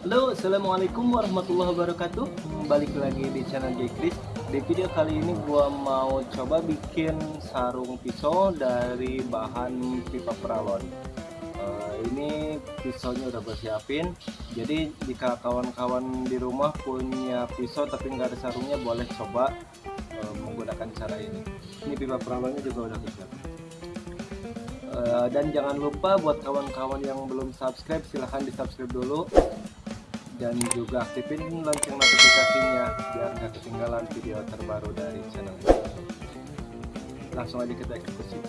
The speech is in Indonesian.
Halo, Assalamualaikum warahmatullahi wabarakatuh. Balik lagi di channel J Chris. Di video kali ini gua mau coba bikin sarung pisau dari bahan pipa peralon. Uh, Ini pisaunya udah gue siapin. Jadi jika kawan-kawan di rumah punya pisau tapi nggak ada sarungnya boleh coba uh, menggunakan cara ini. Ini pipa peralonnya juga udah siapin. Uh, dan jangan lupa buat kawan-kawan yang belum subscribe silahkan di subscribe dulu dan juga aktifin lonceng notifikasinya biar nggak ketinggalan video terbaru dari channel ini langsung aja kita eksekusi